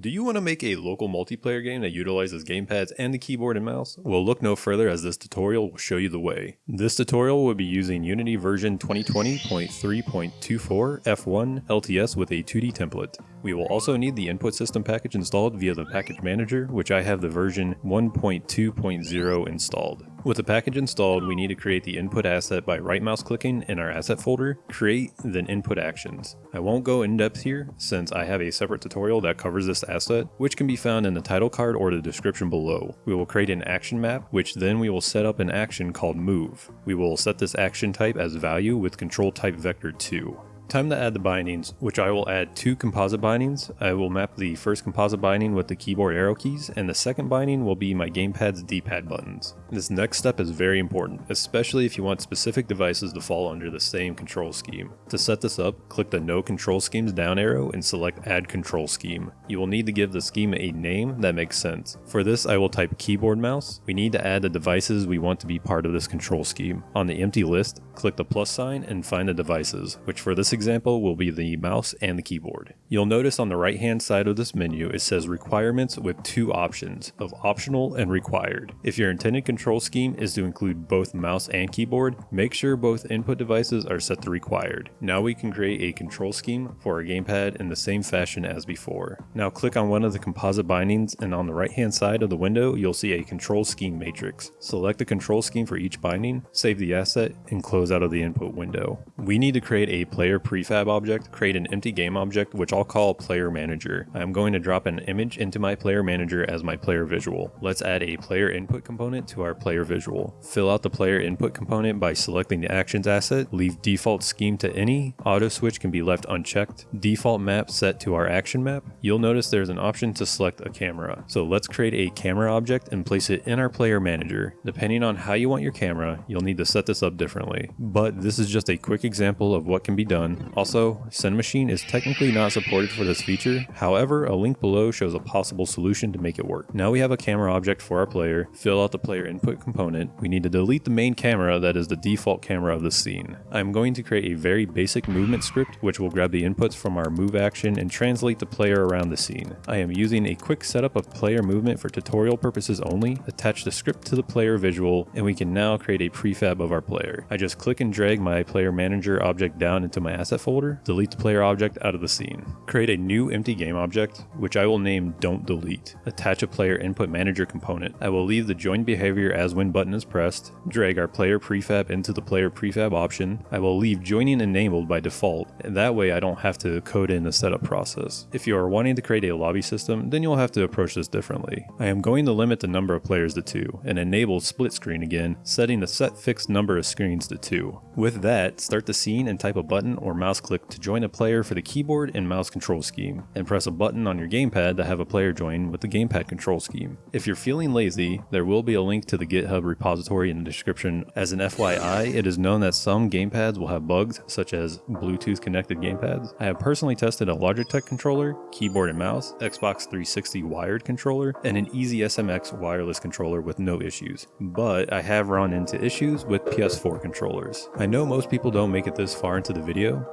Do you want to make a local multiplayer game that utilizes gamepads and the keyboard and mouse? Well look no further as this tutorial will show you the way. This tutorial will be using Unity version 2020.3.24 F1 LTS with a 2D template. We will also need the input system package installed via the package manager, which I have the version 1.2.0 installed. With the package installed, we need to create the input asset by right mouse clicking in our asset folder, create, then input actions. I won't go in depth here since I have a separate tutorial that covers this asset, which can be found in the title card or the description below. We will create an action map, which then we will set up an action called move. We will set this action type as value with control type vector 2. Time to add the bindings, which I will add two composite bindings. I will map the first composite binding with the keyboard arrow keys, and the second binding will be my gamepad's D-pad buttons. This next step is very important, especially if you want specific devices to fall under the same control scheme. To set this up, click the No Control Schemes down arrow and select Add Control Scheme. You will need to give the scheme a name that makes sense. For this, I will type keyboard mouse. We need to add the devices we want to be part of this control scheme. On the empty list, click the plus sign and find the devices, which for this example will be the mouse and the keyboard. You'll notice on the right hand side of this menu it says requirements with two options of optional and required. If your intended control scheme is to include both mouse and keyboard, make sure both input devices are set to required. Now we can create a control scheme for our gamepad in the same fashion as before. Now click on one of the composite bindings and on the right hand side of the window you'll see a control scheme matrix. Select the control scheme for each binding, save the asset, and close out of the input window. We need to create a player prefab object, create an empty game object, which I'll call player manager. I'm going to drop an image into my player manager as my player visual. Let's add a player input component to our player visual. Fill out the player input component by selecting the actions asset, leave default scheme to any, auto switch can be left unchecked, default map set to our action map. You'll notice there's an option to select a camera. So let's create a camera object and place it in our player manager. Depending on how you want your camera, you'll need to set this up differently. But this is just a quick example of what can be done also, Send Cinemachine is technically not supported for this feature, however a link below shows a possible solution to make it work. Now we have a camera object for our player, fill out the player input component, we need to delete the main camera that is the default camera of the scene. I'm going to create a very basic movement script which will grab the inputs from our move action and translate the player around the scene. I am using a quick setup of player movement for tutorial purposes only, attach the script to the player visual, and we can now create a prefab of our player. I just click and drag my player manager object down into my asset folder, delete the player object out of the scene. Create a new empty game object, which I will name don't delete. Attach a player input manager component. I will leave the join behavior as when button is pressed, drag our player prefab into the player prefab option. I will leave joining enabled by default, and that way I don't have to code in the setup process. If you are wanting to create a lobby system, then you'll have to approach this differently. I am going to limit the number of players to 2, and enable split screen again, setting the set fixed number of screens to 2. With that, start the scene and type a button or mouse click to join a player for the keyboard and mouse control scheme, and press a button on your gamepad to have a player join with the gamepad control scheme. If you're feeling lazy, there will be a link to the GitHub repository in the description. As an FYI, it is known that some gamepads will have bugs, such as Bluetooth connected gamepads. I have personally tested a Logitech controller, keyboard and mouse, Xbox 360 wired controller, and an Easy SMX wireless controller with no issues, but I have run into issues with PS4 controllers. I know most people don't make it this far into the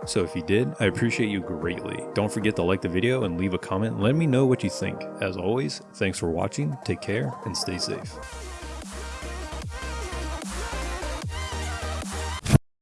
so if you did, I appreciate you greatly. Don't forget to like the video and leave a comment. Let me know what you think. As always, thanks for watching, take care, and stay safe.